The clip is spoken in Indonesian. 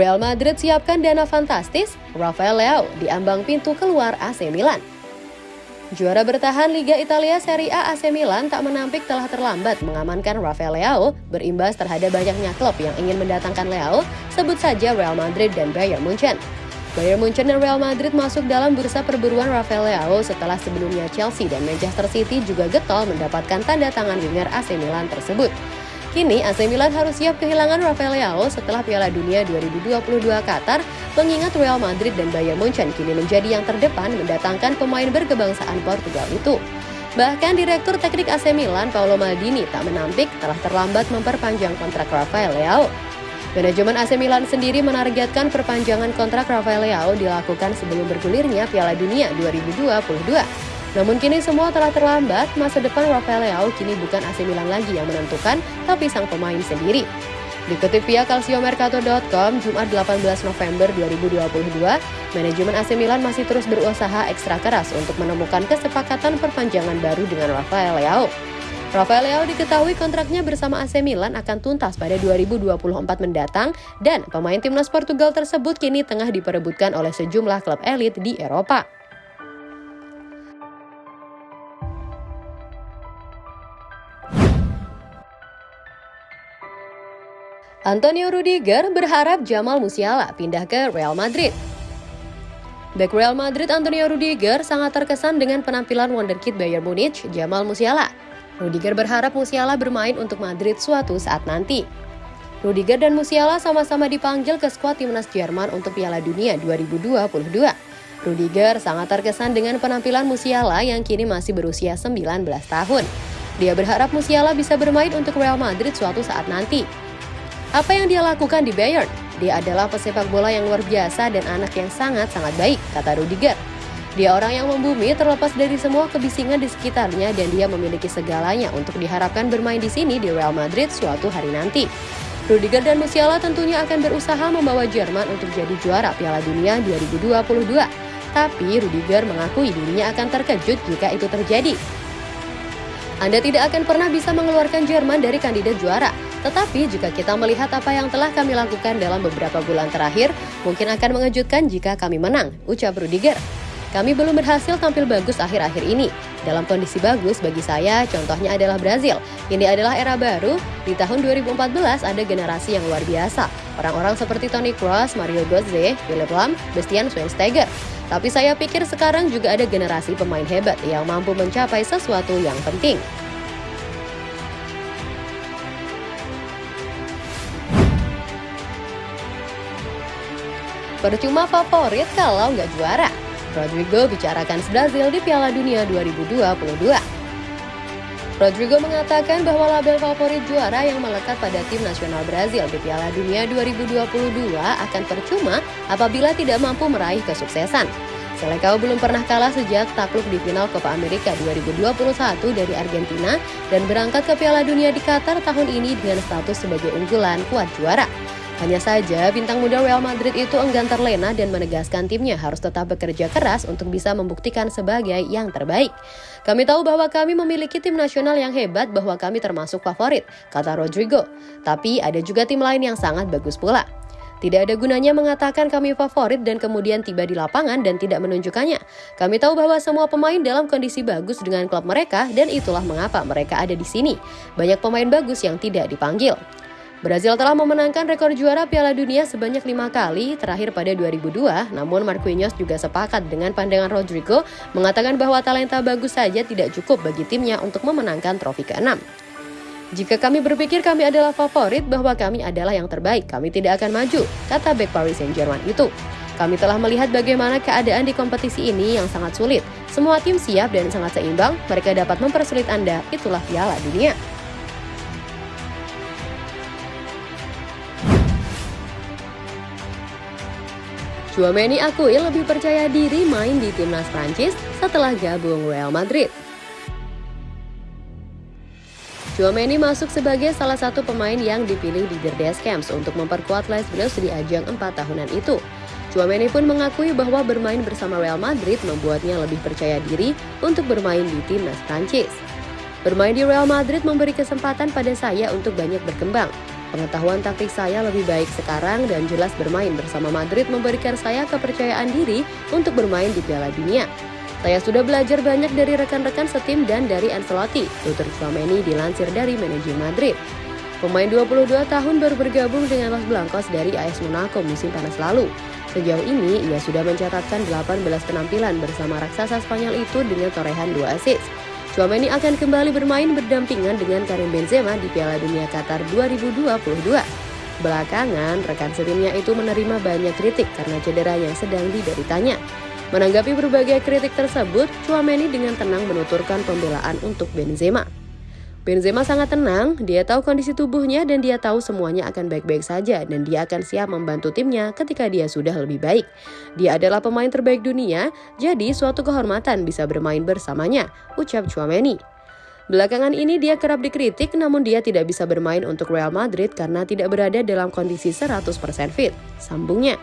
Real Madrid siapkan dana fantastis, Rafael Leao diambang pintu keluar AC Milan. Juara bertahan Liga Italia Serie A AC Milan tak menampik telah terlambat mengamankan Rafael Leao berimbas terhadap banyaknya klub yang ingin mendatangkan Leao, sebut saja Real Madrid dan Bayern Munchen. Bayern Munchen dan Real Madrid masuk dalam bursa perburuan Rafael Leao setelah sebelumnya Chelsea dan Manchester City juga getol mendapatkan tanda tangan winger AC Milan tersebut. Kini AC Milan harus siap kehilangan Rafael Leao setelah Piala Dunia 2022 Qatar, mengingat Real Madrid dan Bayern Munchen kini menjadi yang terdepan mendatangkan pemain berkebangsaan Portugal itu. Bahkan Direktur Teknik AC Milan, Paolo Maldini, tak menampik telah terlambat memperpanjang kontrak Rafael Leao. Manajemen AC Milan sendiri menargetkan perpanjangan kontrak Rafael Leao dilakukan sebelum bergulirnya Piala Dunia 2022. Namun kini semua telah terlambat, masa depan Rafael Leao kini bukan AC Milan lagi yang menentukan, tapi sang pemain sendiri. Dikutip via calciomercato.com, Jumat 18 November 2022, manajemen AC Milan masih terus berusaha ekstra keras untuk menemukan kesepakatan perpanjangan baru dengan Rafael Leao. Rafael Leao diketahui kontraknya bersama AC Milan akan tuntas pada 2024 mendatang dan pemain timnas Portugal tersebut kini tengah diperebutkan oleh sejumlah klub elit di Eropa. Antonio Rudiger berharap Jamal Musiala pindah ke Real Madrid. Back Real Madrid Antonio Rudiger sangat terkesan dengan penampilan wonderkid Bayern Munich, Jamal Musiala. Rudiger berharap Musiala bermain untuk Madrid suatu saat nanti. Rudiger dan Musiala sama-sama dipanggil ke skuad timnas Jerman untuk Piala Dunia 2022. Rudiger sangat terkesan dengan penampilan Musiala yang kini masih berusia 19 tahun. Dia berharap Musiala bisa bermain untuk Real Madrid suatu saat nanti. Apa yang dia lakukan di Bayern? Dia adalah pesepak bola yang luar biasa dan anak yang sangat-sangat baik, kata Rudiger. Dia orang yang membumi terlepas dari semua kebisingan di sekitarnya dan dia memiliki segalanya untuk diharapkan bermain di sini di Real Madrid suatu hari nanti. Rudiger dan Musiala tentunya akan berusaha membawa Jerman untuk jadi juara Piala Dunia 2022. Tapi Rudiger mengakui dirinya akan terkejut jika itu terjadi. Anda tidak akan pernah bisa mengeluarkan Jerman dari kandidat juara, tetapi jika kita melihat apa yang telah kami lakukan dalam beberapa bulan terakhir, mungkin akan mengejutkan jika kami menang, ucap Rudiger. Kami belum berhasil tampil bagus akhir-akhir ini. Dalam kondisi bagus bagi saya, contohnya adalah Brazil. Ini adalah era baru. Di tahun 2014 ada generasi yang luar biasa. Orang-orang seperti Toni Kroos, Mario Götze, Philip Lam, Bastian Schweinsteiger. Tapi saya pikir sekarang juga ada generasi pemain hebat yang mampu mencapai sesuatu yang penting. Percuma favorit kalau nggak juara. Rodrigo bicarakan Brazil di Piala Dunia 2022. Rodrigo mengatakan bahwa label favorit juara yang melekat pada tim nasional Brazil di Piala Dunia 2022 akan percuma apabila tidak mampu meraih kesuksesan. Selecao belum pernah kalah sejak takluk di final Copa America 2021 dari Argentina dan berangkat ke Piala Dunia di Qatar tahun ini dengan status sebagai unggulan kuat juara. Hanya saja, bintang muda Real Madrid itu enggan terlena dan menegaskan timnya harus tetap bekerja keras untuk bisa membuktikan sebagai yang terbaik. Kami tahu bahwa kami memiliki tim nasional yang hebat bahwa kami termasuk favorit, kata Rodrigo. Tapi ada juga tim lain yang sangat bagus pula. Tidak ada gunanya mengatakan kami favorit dan kemudian tiba di lapangan dan tidak menunjukkannya. Kami tahu bahwa semua pemain dalam kondisi bagus dengan klub mereka dan itulah mengapa mereka ada di sini. Banyak pemain bagus yang tidak dipanggil. Brazil telah memenangkan rekor juara Piala Dunia sebanyak lima kali, terakhir pada 2002. Namun Marquinhos juga sepakat dengan pandangan Rodrigo, mengatakan bahwa talenta bagus saja tidak cukup bagi timnya untuk memenangkan trofi ke-6. Jika kami berpikir kami adalah favorit bahwa kami adalah yang terbaik, kami tidak akan maju, kata back Paris Saint-Germain itu. Kami telah melihat bagaimana keadaan di kompetisi ini yang sangat sulit. Semua tim siap dan sangat seimbang, mereka dapat mempersulit Anda, itulah Piala Dunia. Chouameni akui lebih percaya diri main di timnas Prancis setelah gabung Real Madrid. Chouameni masuk sebagai salah satu pemain yang dipilih di The Camps untuk memperkuat Les Bleus di ajang 4 tahunan itu. Chouameni pun mengakui bahwa bermain bersama Real Madrid membuatnya lebih percaya diri untuk bermain di timnas Prancis. Bermain di Real Madrid memberi kesempatan pada saya untuk banyak berkembang. Pengetahuan taktik saya lebih baik sekarang dan jelas bermain bersama Madrid memberikan saya kepercayaan diri untuk bermain di Piala Dunia. Saya sudah belajar banyak dari rekan-rekan setim dan dari Ancelotti, tutur Chouameni dilansir dari manajer Madrid. Pemain 22 tahun baru bergabung dengan Los Blancos dari AS Monaco musim panas lalu. Sejauh ini, ia sudah mencatatkan 18 penampilan bersama raksasa Spanyol itu dengan torehan 2 assist. Chouameni akan kembali bermain berdampingan dengan Karim Benzema di Piala Dunia Qatar 2022. Belakangan, rekan setimnya itu menerima banyak kritik karena cedera yang sedang dideritanya. Menanggapi berbagai kritik tersebut, Chouameni dengan tenang menuturkan pembelaan untuk Benzema. Benzema sangat tenang, dia tahu kondisi tubuhnya dan dia tahu semuanya akan baik-baik saja dan dia akan siap membantu timnya ketika dia sudah lebih baik. Dia adalah pemain terbaik dunia, jadi suatu kehormatan bisa bermain bersamanya, ucap Chouameni. Belakangan ini dia kerap dikritik namun dia tidak bisa bermain untuk Real Madrid karena tidak berada dalam kondisi 100% fit, sambungnya.